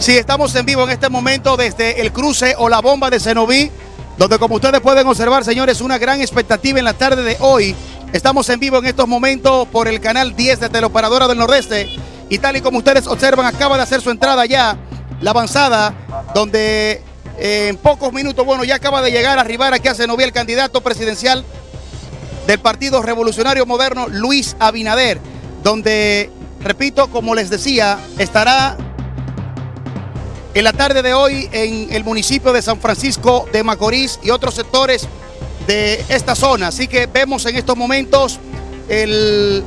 Sí, estamos en vivo en este momento desde el cruce o la bomba de Cenoví, donde como ustedes pueden observar, señores, una gran expectativa en la tarde de hoy. Estamos en vivo en estos momentos por el canal 10 de Teleoperadora del Nordeste. Y tal y como ustedes observan, acaba de hacer su entrada ya la avanzada, donde eh, en pocos minutos, bueno, ya acaba de llegar a arribar aquí a Cenoví el candidato presidencial del Partido Revolucionario Moderno, Luis Abinader, donde, repito, como les decía, estará en la tarde de hoy en el municipio de San Francisco de Macorís y otros sectores de esta zona. Así que vemos en estos momentos el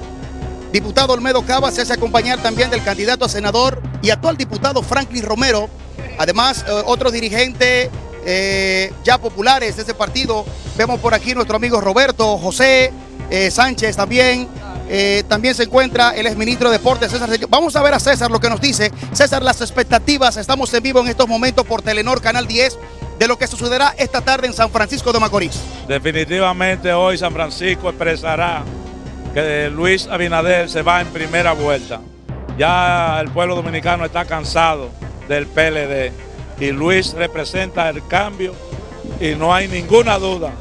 diputado Olmedo Cava se hace acompañar también del candidato a senador y actual diputado Franklin Romero. Además, eh, otros dirigentes eh, ya populares de ese partido. Vemos por aquí nuestro amigo Roberto, José eh, Sánchez también. Eh, también se encuentra el exministro de Deportes, César. Vamos a ver a César lo que nos dice. César, las expectativas, estamos en vivo en estos momentos por Telenor Canal 10 de lo que sucederá esta tarde en San Francisco de Macorís. Definitivamente hoy San Francisco expresará que Luis Abinader se va en primera vuelta. Ya el pueblo dominicano está cansado del PLD y Luis representa el cambio y no hay ninguna duda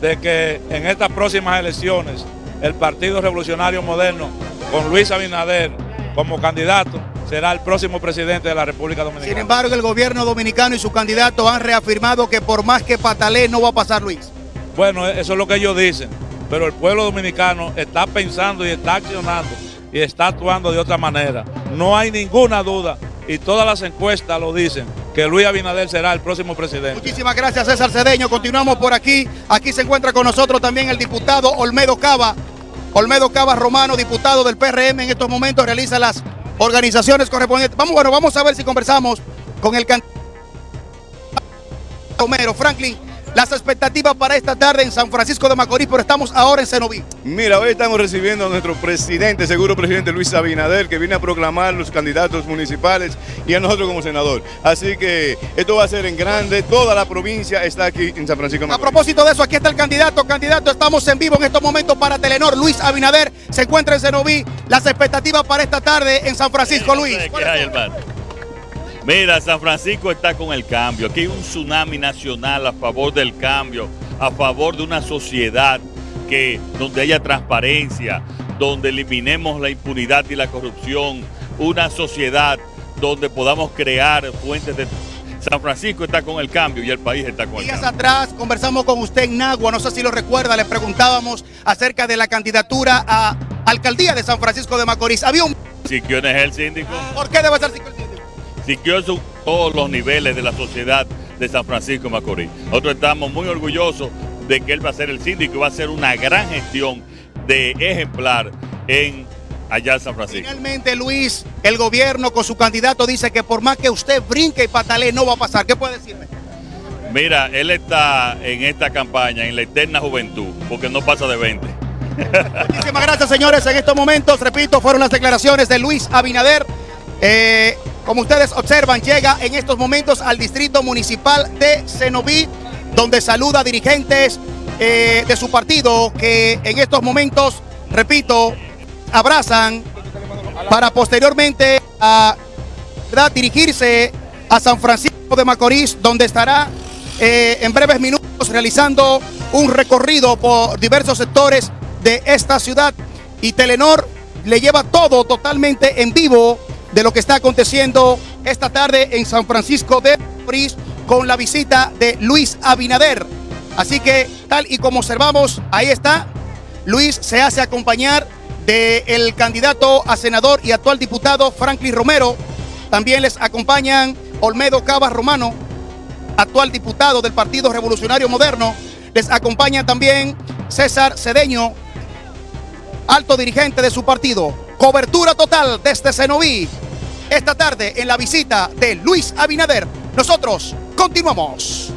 de que en estas próximas elecciones el Partido Revolucionario Moderno, con Luis Abinader como candidato, será el próximo presidente de la República Dominicana. Sin embargo, el gobierno dominicano y su candidato han reafirmado que por más que patale no va a pasar Luis. Bueno, eso es lo que ellos dicen, pero el pueblo dominicano está pensando y está accionando y está actuando de otra manera. No hay ninguna duda y todas las encuestas lo dicen, que Luis Abinader será el próximo presidente. Muchísimas gracias César Cedeño, continuamos por aquí. Aquí se encuentra con nosotros también el diputado Olmedo Cava, Olmedo Cava Romano, diputado del PRM, en estos momentos realiza las organizaciones correspondientes. Vamos, bueno, vamos a ver si conversamos con el candidato Romero. Franklin, las expectativas para esta tarde en San Francisco de Macorís, pero estamos ahora en Cenoví. Mira, hoy estamos recibiendo a nuestro presidente, seguro presidente Luis Abinader, que viene a proclamar los candidatos municipales y a nosotros como senador. Así que esto va a ser en grande, toda la provincia está aquí en San Francisco de A Macorís. propósito de eso, aquí está el candidato. Candidato, estamos en vivo en estos momentos para Telenor. Luis Abinader se encuentra en Cenoví. Las expectativas para esta tarde en San Francisco, Luis. ¿Qué hay, hermano? Mira, San Francisco está con el cambio. Aquí hay un tsunami nacional a favor del cambio, a favor de una sociedad que donde haya transparencia, donde eliminemos la impunidad y la corrupción, una sociedad donde podamos crear fuentes de San Francisco está con el cambio y el país está con el Días cambio. atrás conversamos con usted en Nagua, no sé si lo recuerda, le preguntábamos acerca de la candidatura a alcaldía de San Francisco de Macorís. Había un... Quién es el síndico, ¿Por qué debe ser son todos los niveles de la sociedad de San Francisco de Macorís. Nosotros estamos muy orgullosos de que él va a ser el síndico y va a hacer una gran gestión de ejemplar en allá en San Francisco. Finalmente, Luis, el gobierno con su candidato dice que por más que usted brinque y patalee, no va a pasar. ¿Qué puede decirme? Mira, él está en esta campaña, en la eterna juventud, porque no pasa de 20. Muchísimas gracias, señores. En estos momentos, repito, fueron las declaraciones de Luis Abinader. Eh, como ustedes observan, llega en estos momentos al distrito municipal de Cenoví, donde saluda a dirigentes eh, de su partido que en estos momentos, repito, abrazan para posteriormente a, ¿verdad? dirigirse a San Francisco de Macorís, donde estará eh, en breves minutos realizando un recorrido por diversos sectores de esta ciudad. Y Telenor le lleva todo totalmente en vivo de lo que está aconteciendo esta tarde en San Francisco de Macorís con la visita de Luis Abinader. Así que tal y como observamos, ahí está, Luis se hace acompañar del candidato a senador y actual diputado Franklin Romero. También les acompañan Olmedo Cava Romano, actual diputado del Partido Revolucionario Moderno. Les acompaña también César Cedeño, alto dirigente de su partido. Cobertura total desde Cenoví. Esta tarde en la visita de Luis Abinader. Nosotros continuamos.